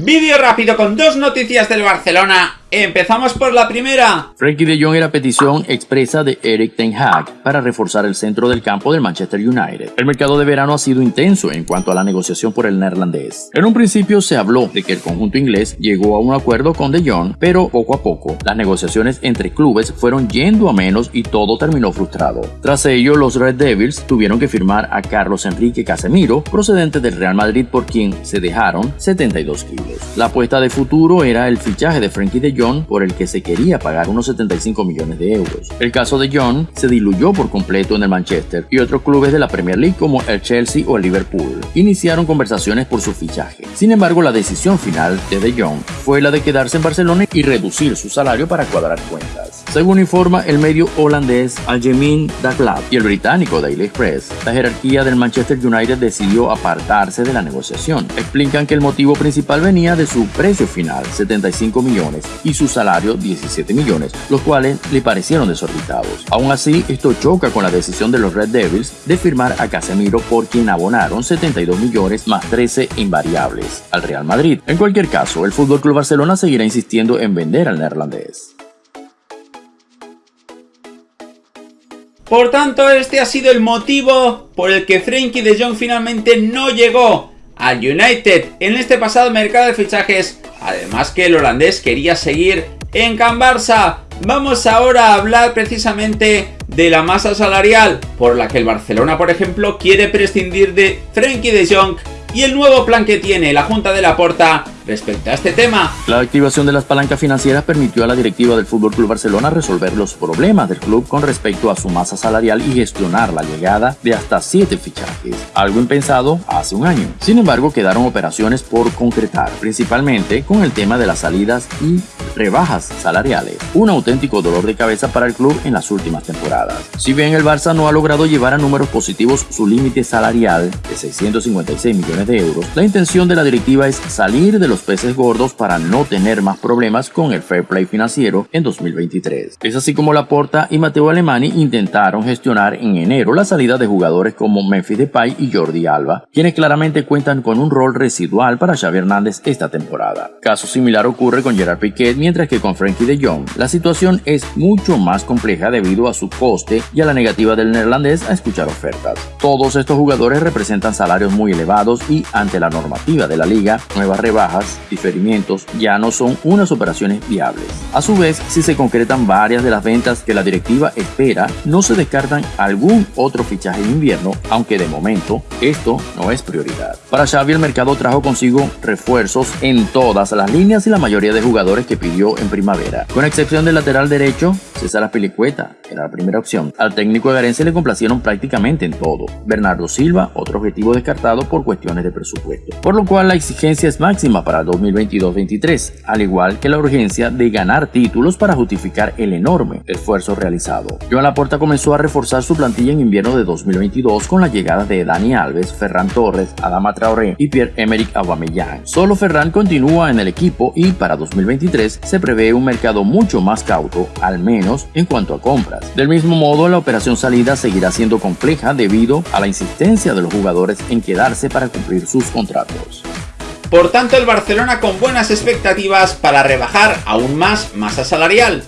Vídeo rápido con dos noticias del Barcelona Empezamos por la primera. Frankie de Jong era petición expresa de Eric Ten Hag para reforzar el centro del campo del Manchester United. El mercado de verano ha sido intenso en cuanto a la negociación por el neerlandés. En un principio se habló de que el conjunto inglés llegó a un acuerdo con de Jong, pero poco a poco las negociaciones entre clubes fueron yendo a menos y todo terminó frustrado. Tras ello, los Red Devils tuvieron que firmar a Carlos Enrique Casemiro, procedente del Real Madrid por quien se dejaron 72 kilos. La apuesta de futuro era el fichaje de Frankie de John por el que se quería pagar unos 75 millones de euros. El caso de John se diluyó por completo en el Manchester y otros clubes de la Premier League como el Chelsea o el Liverpool iniciaron conversaciones por su fichaje. Sin embargo, la decisión final de De fue la de quedarse en Barcelona y reducir su salario para cuadrar cuentas. Según informa el medio holandés Algemin Dagblad y el británico Daily Express, la jerarquía del Manchester United decidió apartarse de la negociación. Explican que el motivo principal venía de su precio final, 75 millones, y su salario 17 millones, los cuales le parecieron desorbitados. Aún así, esto choca con la decisión de los Red Devils de firmar a Casemiro por quien abonaron 72 millones más 13 invariables al Real Madrid. En cualquier caso, el FC Barcelona seguirá insistiendo en vender al neerlandés. Por tanto, este ha sido el motivo por el que Frenkie de Jong finalmente no llegó al United en este pasado mercado de fichajes Además que el holandés quería seguir en Can Barça. Vamos ahora a hablar precisamente de la masa salarial por la que el Barcelona, por ejemplo, quiere prescindir de Frenkie de Jong y el nuevo plan que tiene la Junta de la Porta respecto a este tema. La activación de las palancas financieras permitió a la directiva del FC Barcelona resolver los problemas del club con respecto a su masa salarial y gestionar la llegada de hasta 7 fichajes, algo impensado hace un año. Sin embargo, quedaron operaciones por concretar, principalmente con el tema de las salidas y rebajas salariales, un auténtico dolor de cabeza para el club en las últimas temporadas. Si bien el Barça no ha logrado llevar a números positivos su límite salarial de 656 millones de euros, la intención de la directiva es salir de los peces gordos para no tener más problemas con el fair play financiero en 2023. Es así como Laporta y Mateo Alemani intentaron gestionar en enero la salida de jugadores como Memphis Depay y Jordi Alba, quienes claramente cuentan con un rol residual para Xavi Hernández esta temporada. Caso similar ocurre con Gerard Piquet, mientras que con Frankie de Jong la situación es mucho más compleja debido a su coste y a la negativa del neerlandés a escuchar ofertas. Todos estos jugadores representan salarios muy elevados y ante la normativa de la liga, nuevas rebajas diferimientos ya no son unas operaciones viables. A su vez, si se concretan varias de las ventas que la directiva espera, no se descartan algún otro fichaje en invierno, aunque de momento esto no es prioridad. Para Xavi el mercado trajo consigo refuerzos en todas las líneas y la mayoría de jugadores que pidió en primavera, con excepción del lateral derecho, César Apilicueta era la primera opción. Al técnico de Garense le complacieron prácticamente en todo. Bernardo Silva, otro objetivo descartado por cuestiones de presupuesto. Por lo cual la exigencia es máxima para 2022-23, al igual que la urgencia de ganar títulos para justificar el enorme esfuerzo realizado. Joan Laporta comenzó a reforzar su plantilla en invierno de 2022 con la llegada de Dani Alves, Ferran Torres, Adama Traoré y Pierre-Emerick Aubameyang. Solo Ferran continúa en el equipo y para 2023 se prevé un mercado mucho más cauto, al menos en cuanto a compras. Del mismo modo, la operación salida seguirá siendo compleja debido a la insistencia de los jugadores en quedarse para cumplir sus contratos. Por tanto, el Barcelona con buenas expectativas para rebajar aún más masa salarial.